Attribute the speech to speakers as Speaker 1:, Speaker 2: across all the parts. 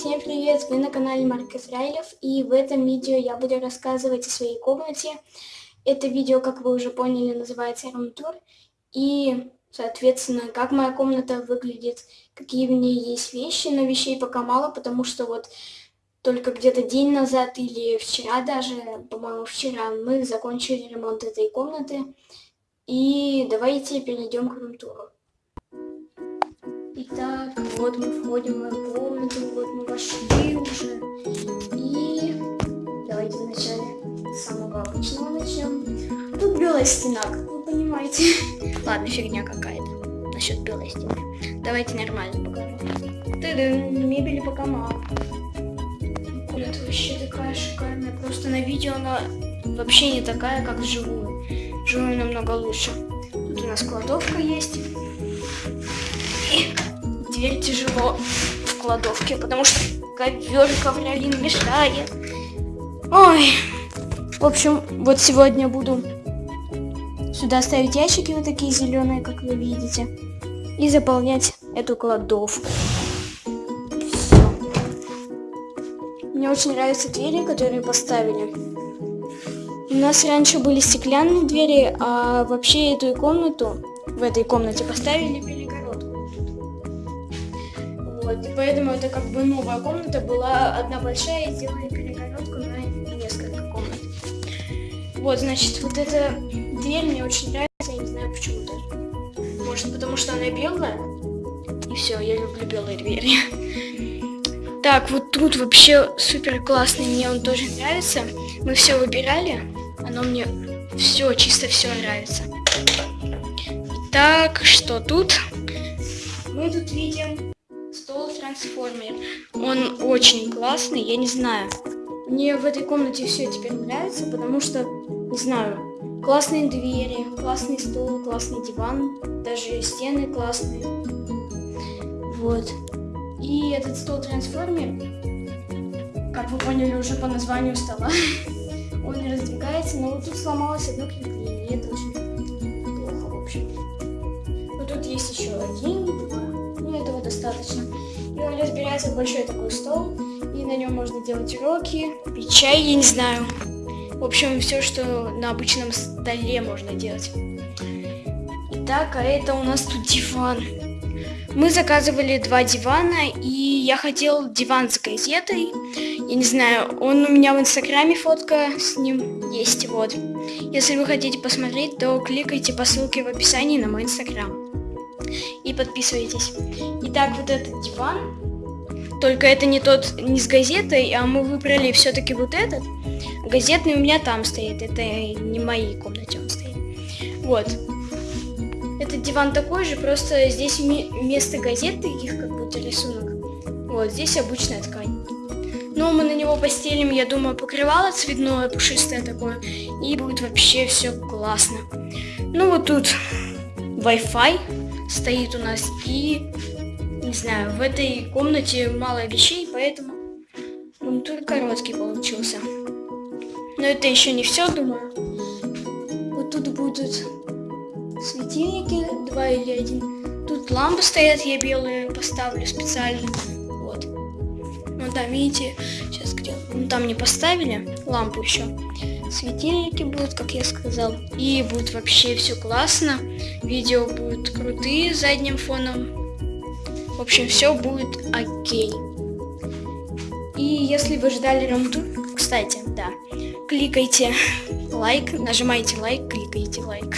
Speaker 1: Всем привет! Вы на канале Марк Израилев и в этом видео я буду рассказывать о своей комнате. Это видео, как вы уже поняли, называется рум-тур. И, соответственно, как моя комната выглядит, какие в ней есть вещи, но вещей пока мало, потому что вот только где-то день назад или вчера даже, по-моему, вчера мы закончили ремонт этой комнаты. И давайте перейдем к рум-туру. Итак, вот мы входим в мою комнату, вот мы вошли уже. И давайте вначале с самого обычного начнем. Тут белая стена, как вы понимаете. Ладно, фигня какая-то насчет белой стены. Давайте нормально покажу. Ты-дын, мебели пока мало. Комната вообще такая шикарная. Просто на видео она вообще не такая, как вживую. Вживую намного лучше. Тут у нас кладовка есть. Дверь тяжело в кладовке, потому что ковер ковролин мешает. Ой. В общем, вот сегодня буду сюда ставить ящики вот такие зеленые, как вы видите, и заполнять эту кладовку. Все. Мне очень нравятся двери, которые поставили. У нас раньше были стеклянные двери, а вообще эту комнату в этой комнате поставили вот, и поэтому это как бы новая комната была одна большая, и сделали перегородку на несколько комнат. Вот, значит, вот эта дверь мне очень нравится, я не знаю почему даже. Может, потому что она белая? И все, я люблю белые двери. Так, вот тут вообще супер классный, мне он тоже нравится. Мы все выбирали, оно мне все, чисто все нравится. Так, что тут? Мы тут видим трансформер. Он очень классный, я не знаю. Мне в этой комнате все теперь нравится, потому что, не знаю, классные двери, классный стол, классный диван, даже стены классные. Вот. И этот стол-трансформер, как вы поняли уже по названию стола, он раздвигается, но вот тут сломалось одно крепление, и это очень плохо, в общем. Но тут есть еще один, два, ну этого достаточно. И он разбирается в большой такой стол, и на нем можно делать уроки, пить чай, я не знаю. В общем, все, что на обычном столе можно делать. Итак, а это у нас тут диван. Мы заказывали два дивана, и я хотел диван с газетой. Я не знаю, он у меня в инстаграме фотка с ним есть, вот. Если вы хотите посмотреть, то кликайте по ссылке в описании на мой инстаграм и подписывайтесь. Итак, вот этот диван. Только это не тот, не с газетой, а мы выбрали все-таки вот этот. Газетный у меня там стоит, это не в моей комнате он стоит. Вот. Этот диван такой же, просто здесь вместо газеты их как будто рисунок. Вот, здесь обычная ткань. Но мы на него постелим, я думаю, покрывало цветное, пушистое такое. И будет вообще все классно. Ну вот тут Wi-Fi стоит у нас. И, не знаю, в этой комнате мало вещей, поэтому он только короткий получился. Но это еще не все, думаю. Вот тут будут светильники, два или один. Тут лампы стоят, я белые поставлю специально. Вот. Ну там, видите, сейчас где? Ну там не поставили лампу еще светильники будут, как я сказал. И будет вообще все классно. Видео будут крутые с задним фоном. В общем, все будет окей. И если вы ждали рамтур, кстати, да, кликайте лайк, нажимайте лайк, кликайте лайк.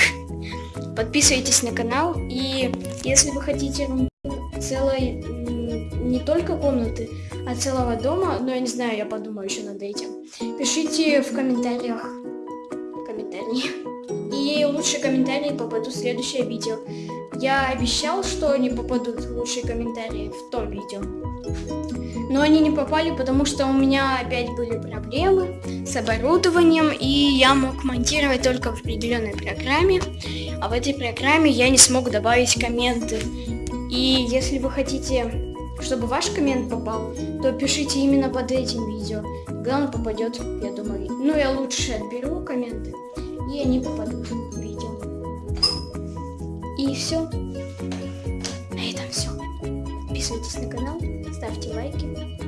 Speaker 1: Подписывайтесь на канал. И если вы хотите целой не только комнаты, от целого дома, но я не знаю, я подумаю еще над этим. Пишите в комментариях комментарии. И лучшие комментарии попадут в следующее видео. Я обещал, что они попадут лучшие комментарии в том видео. Но они не попали, потому что у меня опять были проблемы с оборудованием, и я мог монтировать только в определенной программе, а в этой программе я не смог добавить комменты. И если вы хотите чтобы ваш коммент попал, то пишите именно под этим видео. Тогда он попадет, я думаю. Ну, я лучше отберу комменты, и они попадут в видео. И все. На этом все. Подписывайтесь на канал, ставьте лайки.